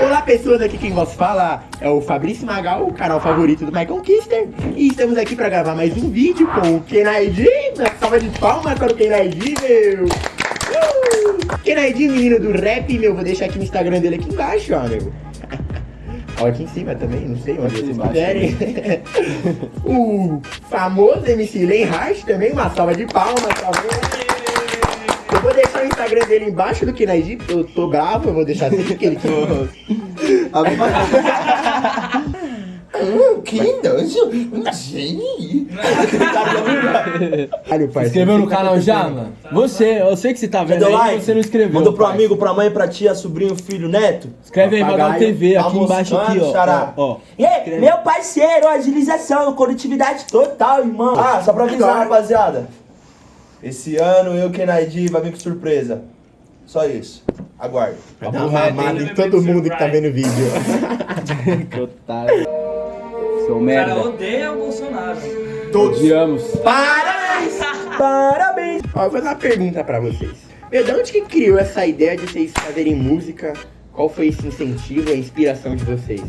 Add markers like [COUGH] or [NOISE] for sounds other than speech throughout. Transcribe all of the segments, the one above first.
Olá pessoas, aqui quem vos fala é o Fabrício Magal, o canal favorito do Michael Kister E estamos aqui pra gravar mais um vídeo com o Kenaidi Uma salva de palmas para o Kenaidi, meu! Uh! Kenaidi, menino do rap, meu, vou deixar aqui no Instagram dele aqui embaixo, ó, meu. [LAUGHS] Ó, aqui em cima também, não sei onde vocês quiserem [LAUGHS] O famoso MC Len Hart também, uma salva de palmas, tá vendo? Eu vou deixar o Instagram dele embaixo do Kinaidi, eu tô bravo, eu vou deixar assim porque ele [LAUGHS] quer. Hum, [LAUGHS] que nojo! Gente! Inscreveu no canal já, mano? Você, eu sei que você tá vendo aí, like? você não inscreveu. Mandou pro pai. amigo, pra mãe, pra tia, sobrinho, filho, neto? Escreve aí, Magal TV, aqui embaixo aqui, ó. xará. ó, ó. E meu parceiro, agilização, coletividade total, irmão. Ah, só pra avisar, rapaziada. Esse ano eu, Kenaidi, vai vir com surpresa. Só isso. Aguarde. Vai dar uma mamada em todo mundo que tá vendo o vídeo. [LAUGHS] Que otário. Seu O cara merda. odeia o Bolsonaro. Odiamos. Parabéns! Parabéns! Ó, eu vou fazer uma pergunta pra vocês. Meu, de onde que criou essa ideia de vocês fazerem música? Qual foi esse incentivo, a inspiração de vocês?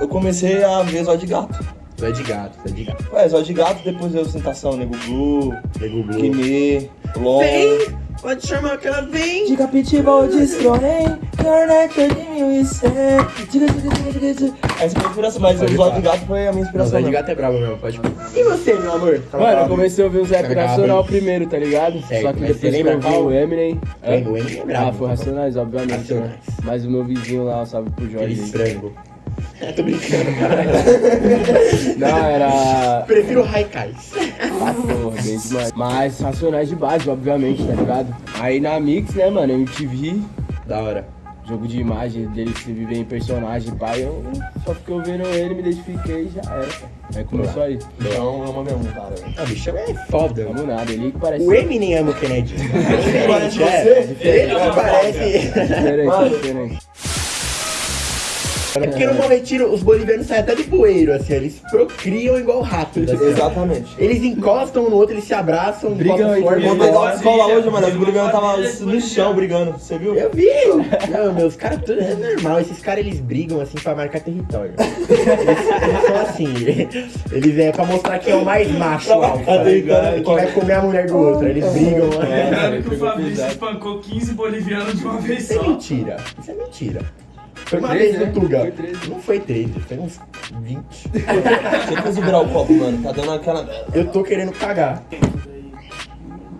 Eu comecei a ver Zó de Gato. Zé de gato, Zé de gato. Ué, Zó de Gato, depois eu Sentação, Nego Blue, Nego Blue. Guimê, Lon. Vem! Pode chamar que ela vem! De Capitiba destronei, Internet de 1100. Diga, diga, diga, diga, diga. Essa foi a inspiração, mas o Zó falar. de Gato foi a minha inspiração. Zé de mesmo. gato é brabo mesmo, pode E você, meu amor? Mano, eu comecei a ouvir rap Tá nacional primeiro, tá ligado? Certo, Só que depois você que lembra eu vi qual? o Eminem. É, o Eminem é brabo. Ah, foi Racionais, obviamente, Racionais. né? Mas o meu vizinho lá, salve pro Jorge. Frango. Tô brincando, cara. Não, era. Prefiro Raikais. Ah, porra, bem demais. Mas Racionais de base, obviamente, tá ligado? Aí na Mix, né, mano, MTV, Da hora. jogo de imagem dele se viver em personagem, pai, eu só fiquei ouvindo ele, me identifiquei e já era, pai. Aí começou aí. Então, ama mesmo, cara. Ah, bicho é foda. Vamos nada, ele que parece. O Eminem ama o Kennedy. É é. Ele É, parece. Diferente, Mano. diferente. É porque no bom retiro os bolivianos saem até do poeiro, assim, eles procriam igual. Assim, ó. Exatamente. Eles encostam um no outro, eles se abraçam, Brigam entre forte. Vou eles. pegar a escola hoje, mano. Os bolivianos tava no chão brigando, você viu? Eu vi! Não, meus caras, tudo é normal. Esses caras, eles brigam, assim, pra marcar território. Eles, eles são assim. Eles é pra mostrar que é o mais macho alfa, tá? Que vai comer a mulher do outro. Eles brigam. É. Lembrando que o Fabrício espancou 15 bolivianos de uma vez Isso é só. mentira. Isso é mentira. Foi uma vez no né? Tuga. Foi treze. Não foi 13, foi uns 20. Você precisa virar o copo, mano. Tá dando aquela. Eu tô querendo cagar.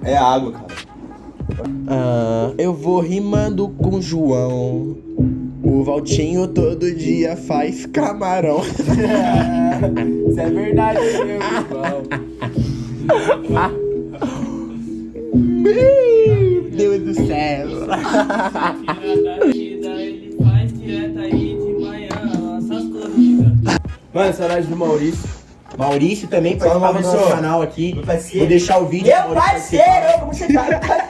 É água, cara. Ah, eu vou rimando com João. O Valtinho todo dia faz camarão. Isso é verdade, meu irmão. Meu Deus do céu. [LAUGHS] Mano, saudade do Maurício. Maurício também Salve, participava do nosso canal aqui. Meu parceiro. Vou deixar o vídeo. Meu parceiro, como você tá?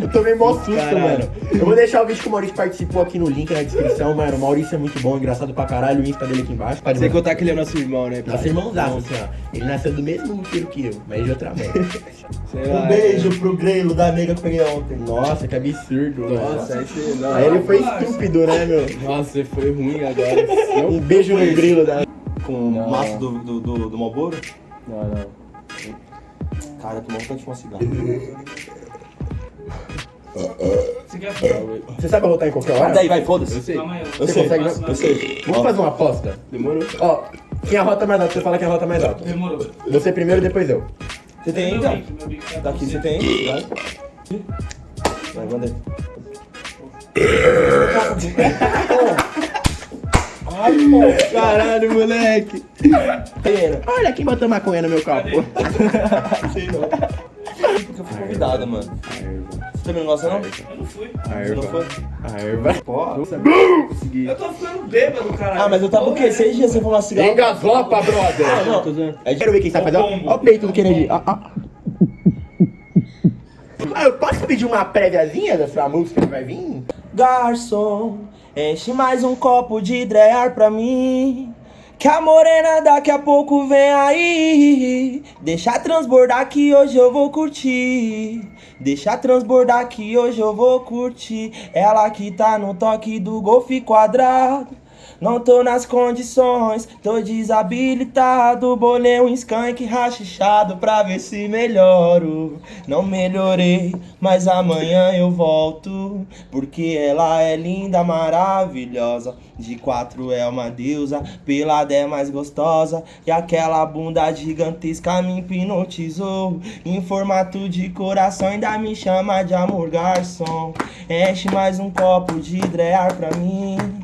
Eu tomei mó susto, Caralho. mano. Eu vou deixar o vídeo que o Maurício participou aqui no link na descrição, mano. O Maurício é muito bom, engraçado pra caralho. O Insta dele aqui embaixo. Pode Sem ver. contar que ele é nosso irmão, né? Nosso irmãozaço, assim, ó. Ele nasceu do mesmo tiro que eu, mas de outra [LAUGHS] lá, Um beijo pro Grelo da nega que eu peguei ontem. Nossa, que absurdo. Nossa, mano. aí você. Não, Aí ele foi estúpido, né, meu? Nossa, você foi ruim agora. Um beijo no grilo da. Com Não. o maço do, do, do, do Malboro. não. não. Cara, tomou vontade de fumar cigarro. Você quer? Você sabe arrotar em qualquer hora? Daí, vai, Eu foda-se. sei. Eu Você sei, consegue, não? eu sei. Vamos fazer uma aposta? Demorou. Ó, quem arrota mais alto, você fala quem arrota mais alto. Demorou. Você primeiro, depois eu. Você tem então? tá Daqui com você tem. Vai, manda aí. [LAUGHS] [LAUGHS] Caralho, moleque. Pena. Olha quem botou maconha no meu copo. [LAUGHS] Sei não. Porque eu fui convidada, mano. Você também não gosta, não? Eu não fui. A Você não erva. foi? A erva. Pô. Consegui. Eu tô ficando bêbado, caralho. Ah, mas eu tava o quê? Seis dias sem fumar cigarro? Engaslopa, brother. Ah, não. Eu quero ver quem sabe fazer. Ó, ó o peito do Kennedy. Ó, ó. Ah, eu posso pedir uma préviazinha da sua música que vai vir? Garçom, enche mais um copo de drear pra mim. Que a morena daqui a pouco vem aí. Deixa transbordar que hoje eu vou curtir. Deixa transbordar que hoje eu vou curtir. Ela que tá no toque do golfe quadrado. Não tô nas condições, tô desabilitado. Bolei um skunk rachichado pra ver se melhoro. Não melhorei, mas amanhã eu volto. Porque ela é linda, maravilhosa. De quatro é uma deusa, pelada é mais gostosa. E aquela bunda gigantesca me hipnotizou. Em formato de coração, ainda me chama de amor garçom. Enche mais um copo de drear pra mim.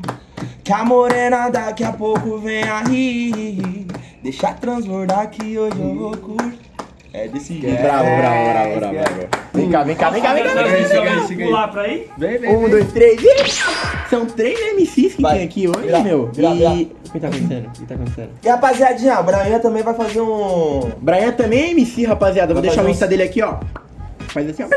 Que a morena daqui a pouco vem aí. Deixa transbordar que hoje eu vou curtir. É desse jeito. Bravo, bravo, bravo, bravo, bravo. Vem cá, vem cá, vem cá, vem cá. Vem cá. Pular pra aí? Vem, vem. Um, dois, três e... São três MCs que Vai. tem aqui hoje, Vira, meu. vira, e... O que tá acontecendo? O que tá acontecendo? E rapaziadinha, o Brian também vai fazer um. Brian também é MC, rapaziada. Vou Vai deixar o Insta dele aqui, ó. Faz assim, ó.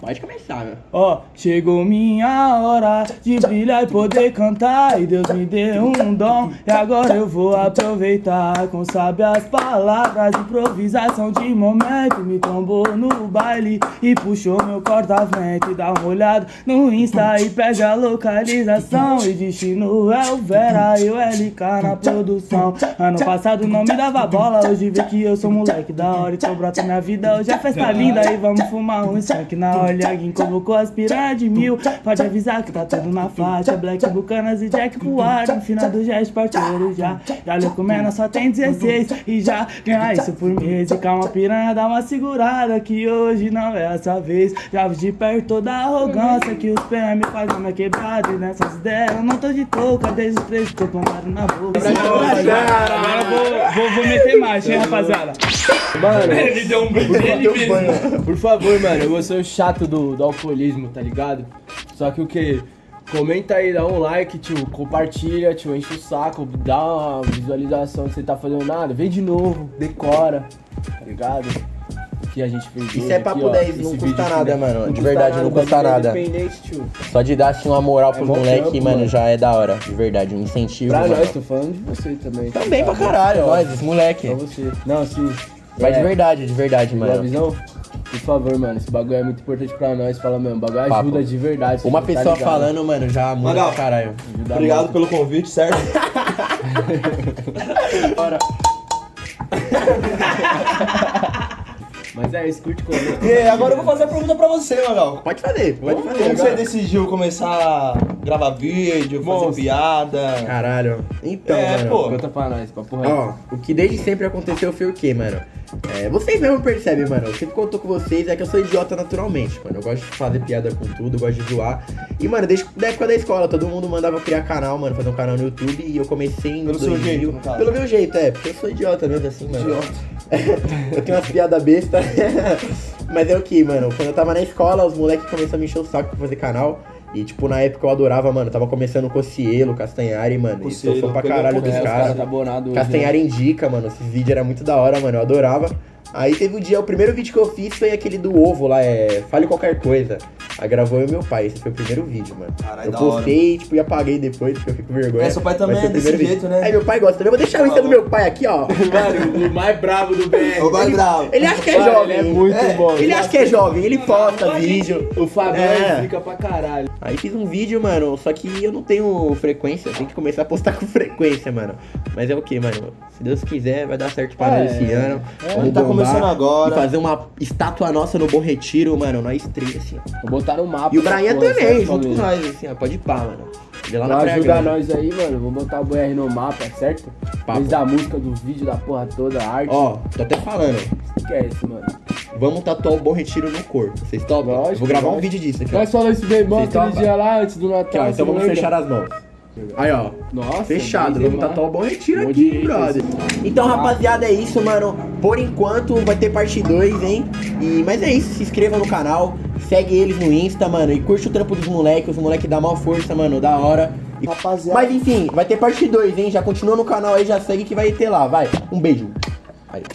Pode começar, meu. Ó, chegou minha hora de brilhar e poder cantar. E Deus me deu um dom. E agora eu vou aproveitar com sábias palavras. Improvisação de momento. Me tombou no baile e puxou meu corta-vento. E dá uma olhada no Insta e pega a localização. E destino é o Vera e o LK na produção. Ano passado não me dava bola. Hoje vê que eu sou moleque da hora. Então brota minha vida. Hoje é festa linda e vamos fumar um skunk na hora. Alguém convocou as piranha de mil. Pode avisar que tá tudo na faixa. Black Bucanas e Jack pro ar. No final do gesto parceiro já. Já lhe comendo só tem 16. E já ganha isso por mês. E calma, piranha, dá uma segurada. Que hoje não é essa vez. Já vi de perto toda a arrogância. Que os PM fazem na minha quebrada. E nessas ideias eu não tô de touca. Desde os três eu plantado na boca. Agora eu vou, vou, vou meter mais, hein, rapaziada. Mano, [LAUGHS] Ele deu um brilho nele mesmo. Por favor, mano, eu vou ser o chato do, do alcoolismo, tá ligado? Só que o que? Comenta aí, dá um like, tio, compartilha, tio, enche o saco, dá uma visualização que você tá fazendo nada, vem de novo, decora, tá ligado? Que a gente fez Isso é papo aqui, ó, 10, esse não custa aqui, nada, né? mano, de verdade, não custa é nada. Independente, tio. Só de dar assim uma moral É pros bom moleque, trampo, mano, mano. já é da hora. De verdade, um incentivo. Pra mano. nós, tô falando de você também. Também tá? pra caralho, nós, os moleque. Pra você. Não, sim. Mas de É, verdade, de verdade, Boa mano. visão? Por favor, mano, esse bagulho é muito importante pra nós. Fala mesmo, o bagulho Papo. ajuda de verdade. Uma tá pessoa ligado? falando, mano, já muda pra caralho. Ajuda Obrigado muito. pelo convite, certo? [LAUGHS] [LAUGHS] Mas é isso, curte comenta. E [LAUGHS] agora eu vou fazer a pergunta pra você, Magal. Pode fazer, pode fazer. Como você decidiu começar a gravar vídeo, fazer piada? Caralho. Então, É, mano. pô. Conta pra nós, papo reto. Ó, o que desde sempre aconteceu foi o quê, mano? É, vocês mesmo percebem, mano. Eu sempre conto com vocês, é que eu sou idiota naturalmente, mano. Eu gosto de fazer piada com tudo, gosto de zoar. E, mano, desde da época da escola, todo mundo mandava eu criar canal, mano, fazer um canal no YouTube. E eu comecei em Pelo seu 2000. jeito, no caso. Pelo meu jeito, é, porque eu sou idiota mesmo assim, mano. Idiota. [LAUGHS] eu tenho umas piadas bestas. [LAUGHS] Mas é o que, mano? Quando eu tava na escola, os moleques começaram a me encher o saco pra fazer canal. E, tipo, na época eu adorava, mano. Tava começando o Cocielo, Castanhari, mano. E sou pra caralho dos os caras. caras tá bonado hoje, Castanhari indica, mano. Esses vídeos era muito da hora, mano. Eu adorava. Aí teve um dia, o primeiro vídeo que eu fiz foi aquele do ovo lá, é. Fale qualquer coisa. Aí gravou eu e meu pai. Esse foi o primeiro vídeo, mano. Caralho, eu postei, tipo, e apaguei depois, porque eu fico com vergonha. É, seu pai também o é desse primeiro jeito, vídeo. né? Aí meu pai gosta também. Eu vou deixar o Insta do meu pai aqui, ó. [LAUGHS] Mano, o mais bravo do BR. Ô, vai bravo. Ele acha que é Mano, jovem. Ele é muito É, bom. Ele acha que é jovem, ele posta vídeo. O Fabião É. fica pra caralho. Aí fiz um vídeo, mano, só que eu não tenho frequência, tenho que começar a postar [LAUGHS] com frequência, mano. Mas é o que, mano? Se Deus quiser, vai dar certo pra É, nós esse ano. é. Vamos Tá começando agora. E fazer uma estátua nossa no Bom Retiro, mano, nós três, assim. Vou botar no mapa. E o porra, também, junto com nós, assim, ó. Pode ir pá, mano. Ele lá Praia ajudar nós aí, mano, vou botar o BR no mapa, certo? Papo. Desde a música, do vídeo, da porra toda, a arte. Ó, tô até falando. O que é isso, mano? Vamos tatuar o Bom Retiro no corpo. Vocês topam? Lógico, Vou gravar um lógico. vídeo disso aqui. Nós falamos isso bem bom aquele dia lá, antes do Natal. Aqui, ó. Então vamos lembra? fechar as mãos. Aí, ó. Nossa, Fechado, vamos demais. tatuar o bom retiro Bom aqui, brother. Então, rapaziada, é isso, mano. Por enquanto vai ter parte 2, hein? E, mas é isso, se inscreva no canal, segue eles no Insta, mano. E curte o trampo dos moleques, os moleques dá mal força, mano, da hora. Rapaziada. Mas enfim, vai ter parte 2, hein? Já continua no canal aí, já segue que vai ter lá, vai. Um beijo.